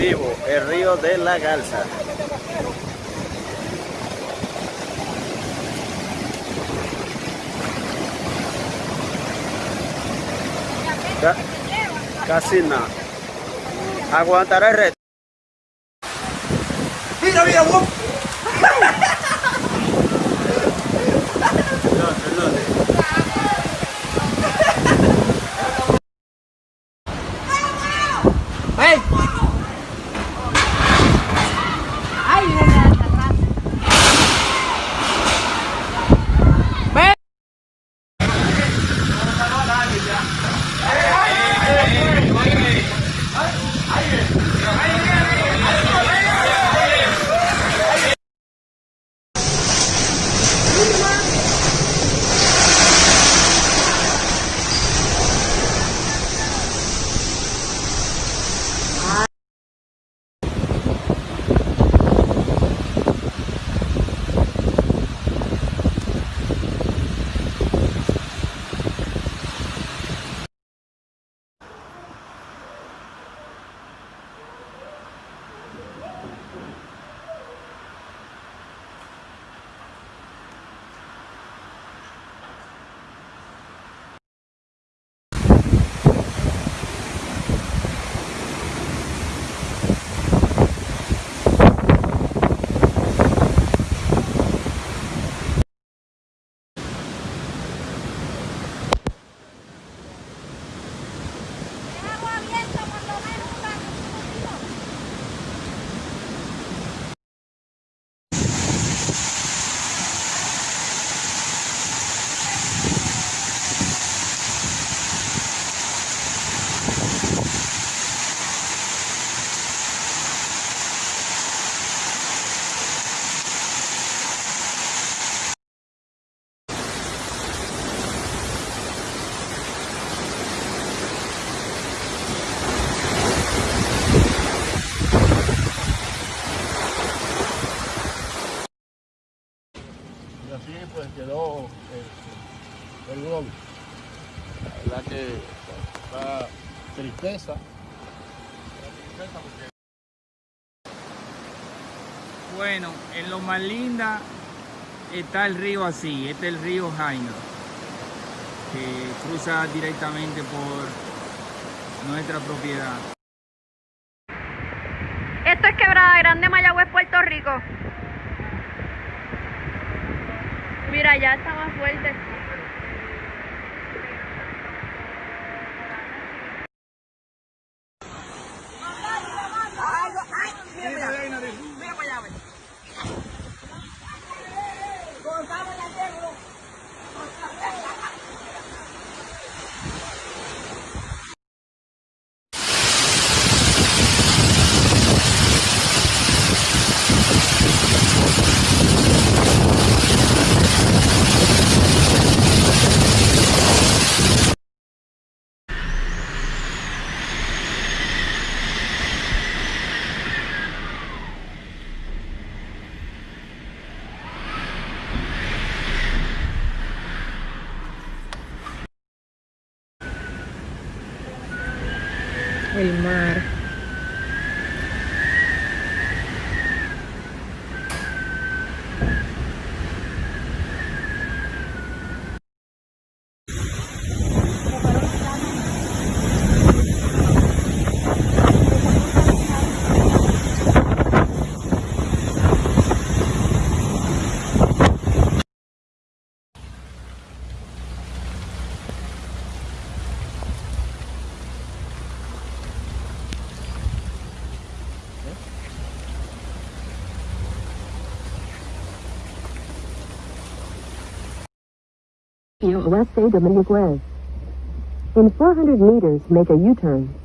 vivo el río de la Garza. Ca- casi nada. Aguantará el reto. Mira, mira, tristeza. Bueno, en lo más linda está el río así, este es el río Jaina, que cruza directamente por nuestra propiedad. Esto es Quebrada Grande, Mayagüez, Puerto Rico. Mira, ya está más fuerte. El mar. Oeste Dominguez. In 400 meters, make a U-turn.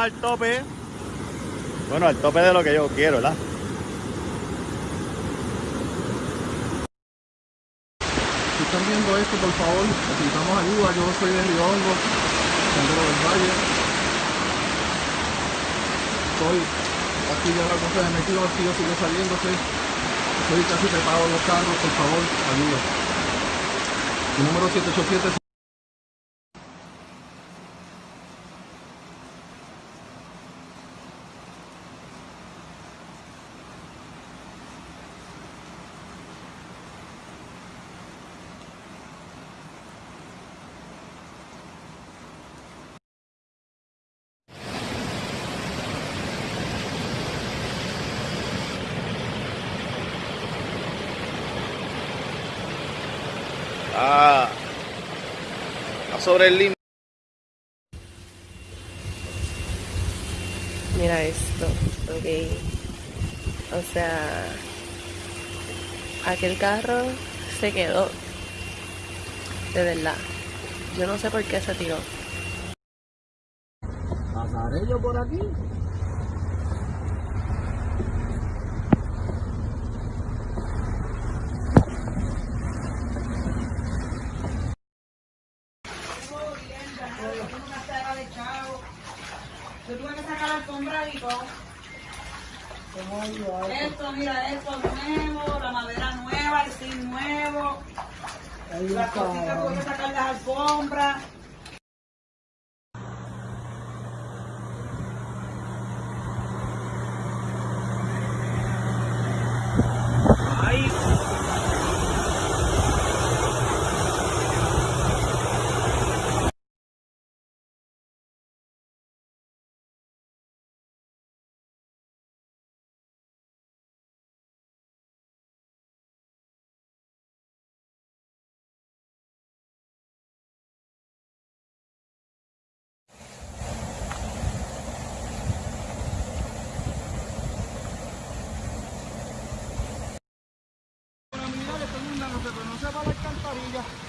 Al tope. Bueno, al tope de lo que yo quiero, ¿verdad? Si están viendo esto, por favor, necesitamos ayuda. Yo soy de Río Hondo, Sendero del Valle. Estoy aquí ya la cosa de metido, el tío sigue saliéndose. Estoy casi preparado en los carros, por favor, ayuda. Mi número 787 Ah, sobre el límite. Mira esto, ok. O sea, aquel carro se quedó. De verdad. Yo no sé por qué se tiró. ¿Pasaré yo por aquí? Yo tuve que sacar la alfombra y todo. Esto, mira, esto nuevo, la madera nueva, el zinc nuevo. Las cositas tuve que sacar las alfombras.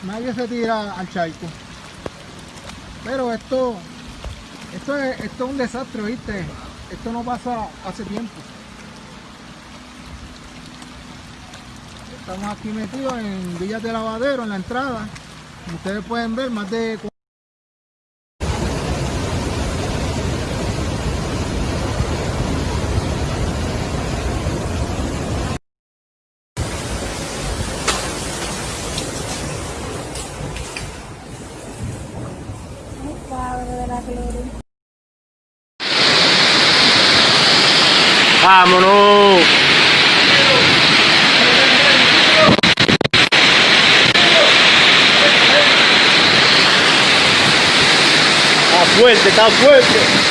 Nadie se tira al charco. Pero esto, esto es, esto es un desastre, ¿viste? Esto no pasa hace tiempo. Estamos aquí metidos en Villas de Lavadero, en la entrada. Ustedes pueden ver, más de ¡Vámonos! Está fuerte, está fuerte.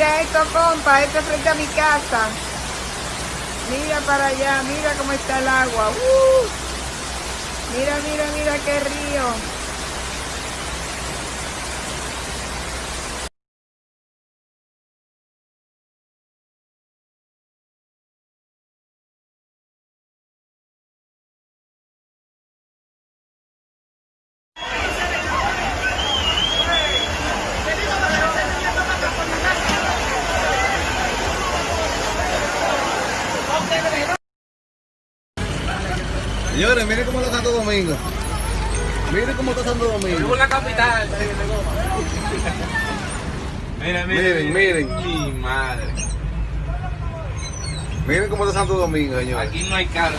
Mira esto, compa, esto frente a mi casa. Mira para allá, mira cómo está el agua. ¡Uh! Mira, mira, mira qué río. Señores, miren cómo está Santo Domingo. Miren cómo está Santo Domingo. la capital. Mira, Miren, miren. Mi madre. Miren cómo está Santo Domingo, señores. Aquí no hay carne.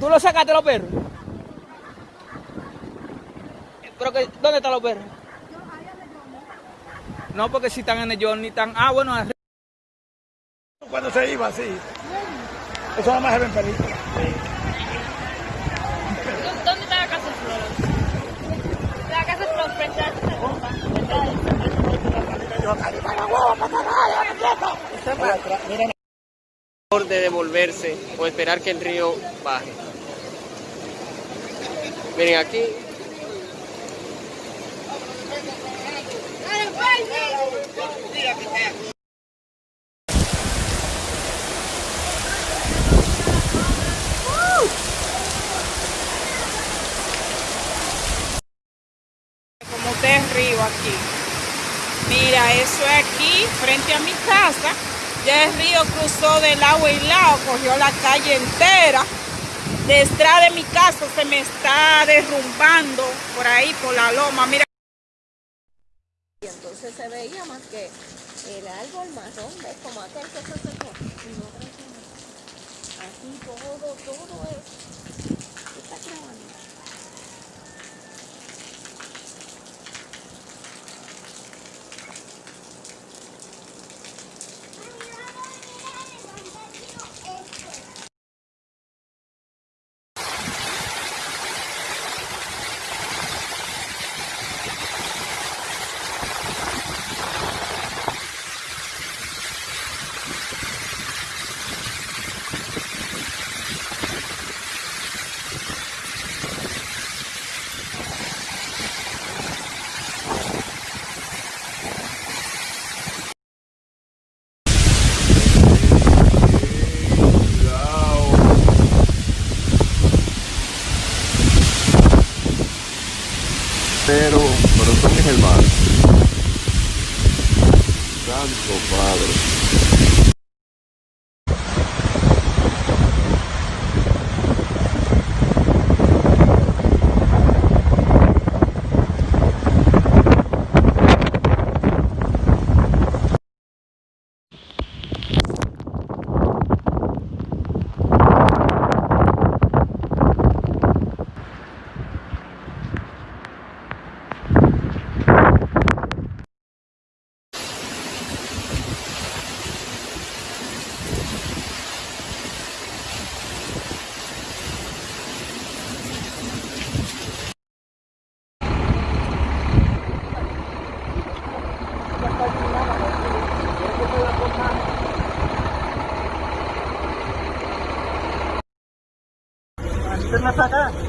¿Tú lo sacaste los perros? ¿Pero que, dónde están los perros? No, porque si están en el Johnny, están... Ah, bueno, arriba. Cuando se iba así. Eso nada más se ve en película. ¿Dónde está la casa de Flor? La casa de Flor frente a de devolverse o esperar que el río baje. Miren aquí. Como es río aquí. Mira, eso es aquí, frente a mi casa. Ya el río cruzó de lado y lado, cogió la calle entera. Detrás de mi casa se me está derrumbando por ahí, por la loma. Mira. Y entonces se veía más que el árbol marrón, ¿ves? Como aquel que se secó. Aquí todo, todo es. ¿Qué está grabando? Pero, pero son mis hermanos. Santo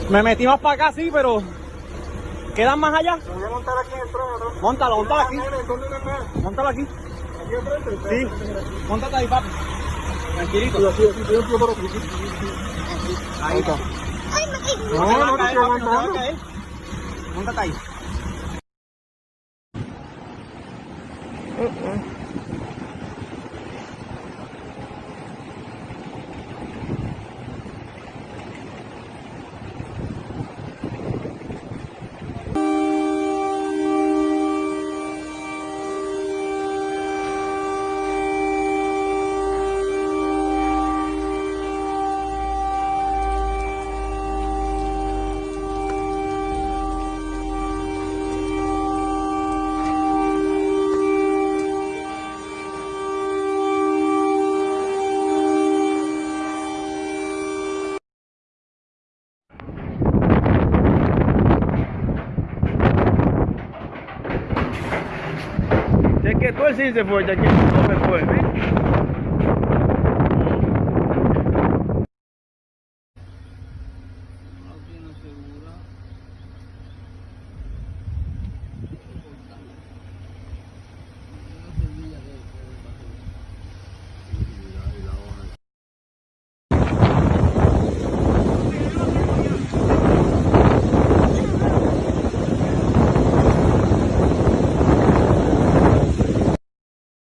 Me metí más para acá, sí, pero... ¿Quedan más allá? Voy a montar aquí en el trono. Móntalo, móntalo aquí. ¿Dónde me? Móntalo aquí. Aquí enfrente. Sí. Móntate ahí, papi. Tranquilito. Ahí está. No, no te estoy aguantando. Móntate ahí. Sé que tú el sí